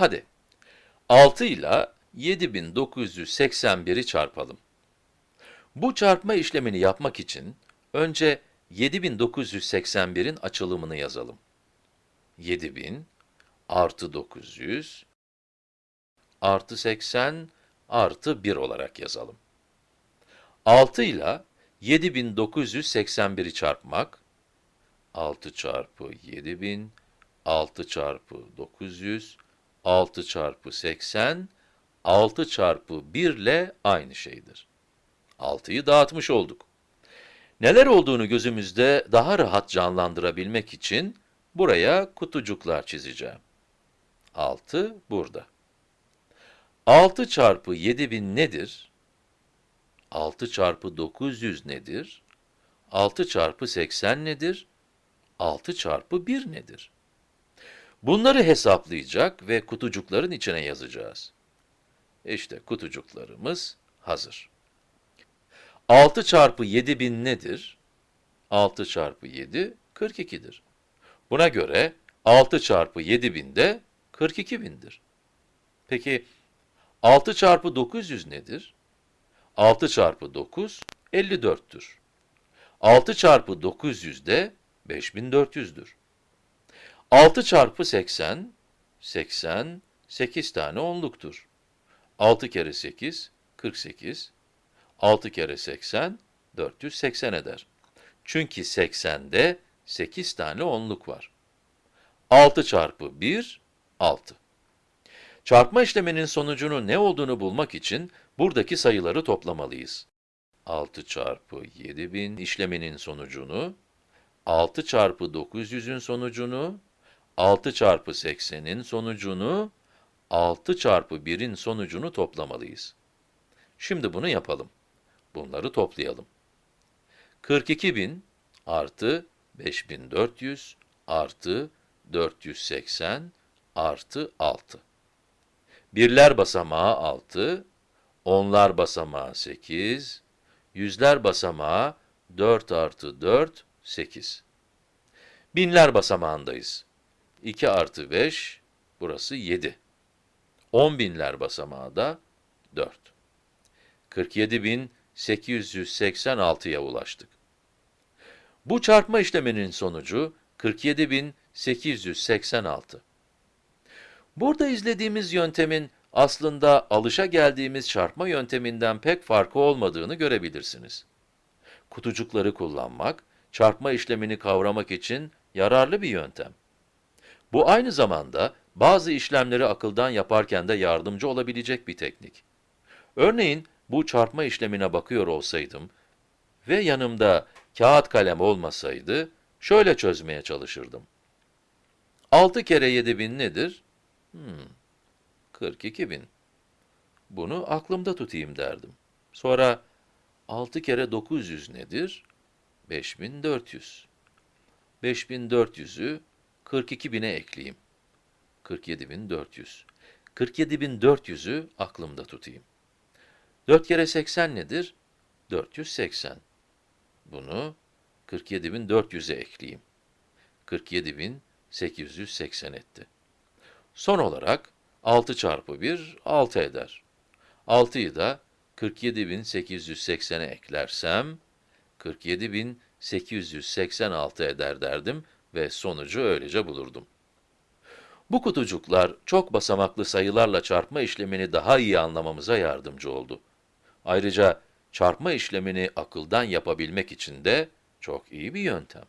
Hadi, 6 ile 7981'i çarpalım. Bu çarpma işlemini yapmak için önce 7981'in açılımını yazalım. 7000 artı 900 artı 80 artı 1 olarak yazalım. 6 ile 7981'i çarpmak, 6 çarpı 7000, 6 çarpı 900, 6 çarpı 80, 6 çarpı 1 ile aynı şeydir. 6'yı dağıtmış olduk. Neler olduğunu gözümüzde daha rahat canlandırabilmek için buraya kutucuklar çizeceğim. 6 burada. 6 çarpı 7000 nedir? 6 çarpı 900 nedir? 6 çarpı 80 nedir? 6 çarpı 1 nedir? Bunları hesaplayacak ve kutucukların içine yazacağız. İşte kutucuklarımız hazır. 6 çarpı 7000 nedir? 6 çarpı 7, 42'dir. Buna göre 6 çarpı 7000 de 42.000'dir. Peki 6 çarpı 900 nedir? 6 çarpı 9, 54'tür. 6 çarpı 900 de 5400'dür. 6 çarpı 80, 80, 8 tane onluktur. 6 kere 8, 48. 6 kere 80, 480 eder. Çünkü 80'de 8 tane onluk var. 6 çarpı 1, 6. Çarpma işleminin sonucunun ne olduğunu bulmak için buradaki sayıları toplamalıyız. 6 çarpı 7000 işleminin sonucunu, 6 çarpı 900'ün sonucunu, 6 çarpı 80'in sonucunu, 6 çarpı 1'in sonucunu toplamalıyız. Şimdi bunu yapalım. Bunları toplayalım. 42.000 artı 5400 artı 480 artı 6. Birler basamağı 6, onlar basamağı 8, yüzler basamağı 4 artı 4, 8. Binler basamağındayız. 2 artı 5, burası 7. 10 binler basamağı da 4. 47.886'ya ulaştık. Bu çarpma işleminin sonucu 47.886. Burada izlediğimiz yöntemin aslında alışa geldiğimiz çarpma yönteminden pek farkı olmadığını görebilirsiniz. Kutucukları kullanmak, çarpma işlemini kavramak için yararlı bir yöntem. Bu aynı zamanda bazı işlemleri akıldan yaparken de yardımcı olabilecek bir teknik. Örneğin bu çarpma işlemine bakıyor olsaydım ve yanımda kağıt kalem olmasaydı şöyle çözmeye çalışırdım. 6 kere 7000 nedir? Hmm, 42.000. Bunu aklımda tutayım derdim. Sonra 6 kere 900 nedir? 5400. 5400'ü 42.000'e ekleyeyim. 47.400. 47.400'ü aklımda tutayım. 4 kere 80 nedir? 480. Bunu 47.400'e ekleyeyim. 47.880 etti. Son olarak 6 çarpı 1, 6 eder. 6'yı da 47.880'e eklersem, 47.886 eder derdim ve sonucu öylece bulurdum. Bu kutucuklar çok basamaklı sayılarla çarpma işlemini daha iyi anlamamıza yardımcı oldu. Ayrıca çarpma işlemini akıldan yapabilmek için de çok iyi bir yöntem.